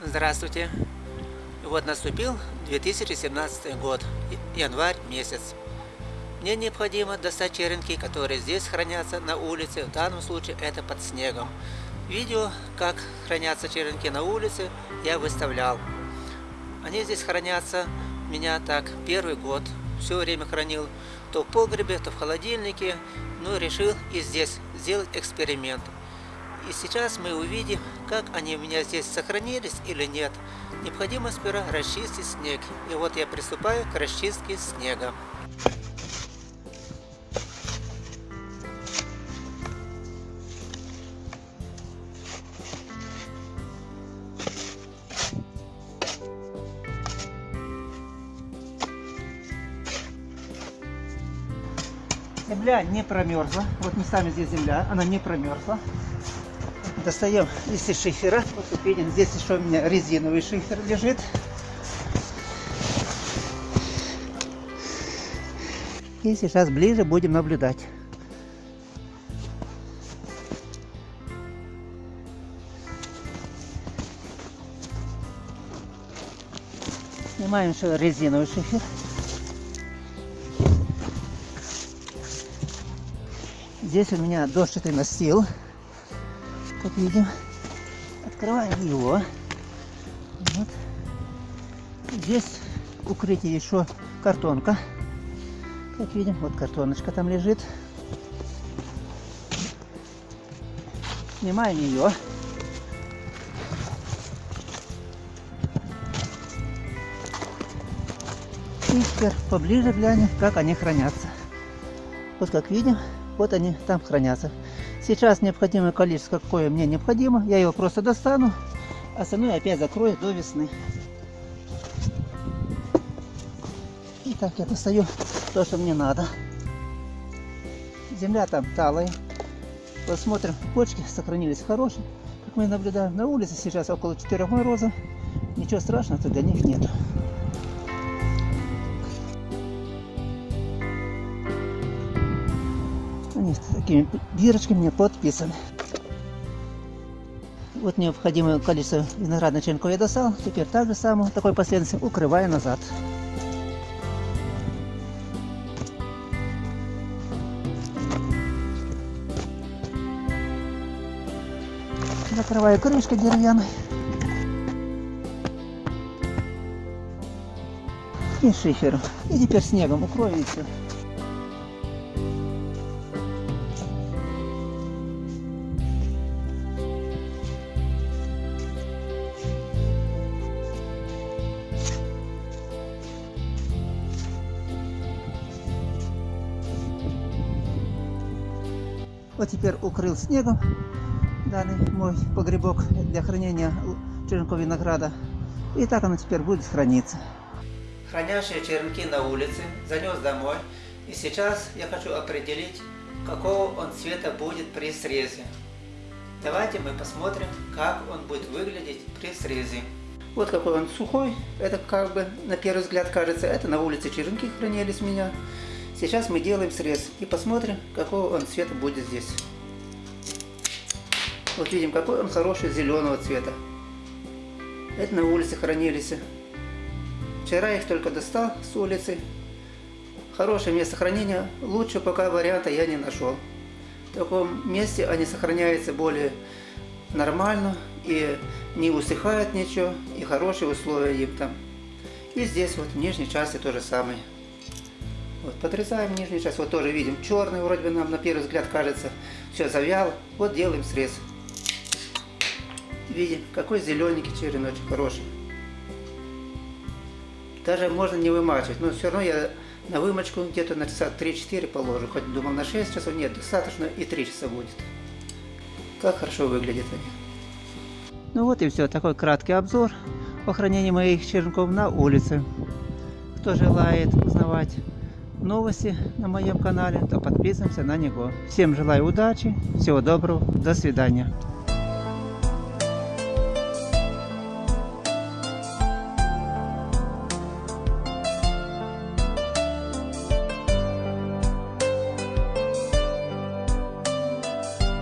Здравствуйте! Вот наступил 2017 год, январь месяц. Мне необходимо достать черенки, которые здесь хранятся на улице, в данном случае это под снегом. Видео, как хранятся черенки на улице, я выставлял. Они здесь хранятся меня так первый год, все время хранил, то в погребе, то в холодильнике, но решил и здесь сделать эксперимент. И сейчас мы увидим, как они у меня здесь сохранились или нет. Необходимо сперва расчистить снег. И вот я приступаю к расчистке снега. Земля не промерзла. Вот не сами здесь земля, она не промерзла. Достаем из шифера. Вот видим, здесь еще у меня резиновый шифер лежит. И сейчас ближе будем наблюдать. Снимаем еще резиновый шифер. Здесь у меня дощатый настил как видим. Открываем его. Вот. Здесь укрытие еще картонка. Как видим, вот картоночка там лежит. Снимаем ее. И теперь поближе глянем, как они хранятся. Вот как видим, вот они там хранятся. Сейчас необходимое количество, какое мне необходимо, я его просто достану, остальное опять закрою до весны. Итак, я достаю то, что мне надо. Земля там талая. Посмотрим, почки сохранились хорошие. Как мы наблюдаем, на улице сейчас около 4 мороза. Ничего страшного для них нету. Они такими бирочками подписаны. Вот необходимое количество виноградных черенков я достал. Теперь так же самое, такой последовательности укрываю назад. Закрываю крышкой деревянной. И шифером. И теперь снегом укрою и все. Вот теперь укрыл снегом данный мой погребок для хранения черенков винограда. И так оно теперь будет храниться. Хранящие черенки на улице занес домой. И сейчас я хочу определить, какого он цвета будет при срезе. Давайте мы посмотрим, как он будет выглядеть при срезе. Вот какой он сухой. Это как бы на первый взгляд кажется, это на улице черенки хранились у меня. Сейчас мы делаем срез и посмотрим, какого он цвета будет здесь. Вот видим, какой он хороший зеленого цвета. Это на улице хранились. Вчера их только достал с улицы. Хорошее место хранения. Лучше пока варианта я не нашел. В таком месте они сохраняются более нормально и не усыхает ничего, и хорошие условия им там. И здесь вот в нижней части то же самое. Вот, подрезаем нижнюю часть, вот тоже видим, черный вроде бы нам на первый взгляд кажется, все завял. Вот делаем срез. Видим, какой зелененький череночек хороший. Даже можно не вымачивать, но все равно я на вымочку где-то на часа 3-4 положу. Хоть думал на 6 часов, нет, достаточно и 3 часа будет. Как хорошо выглядят они. Ну вот и все, такой краткий обзор по хранению моих черенков на улице. Кто желает узнавать новости на моем канале, то подписываемся на него. Всем желаю удачи, всего доброго, до свидания.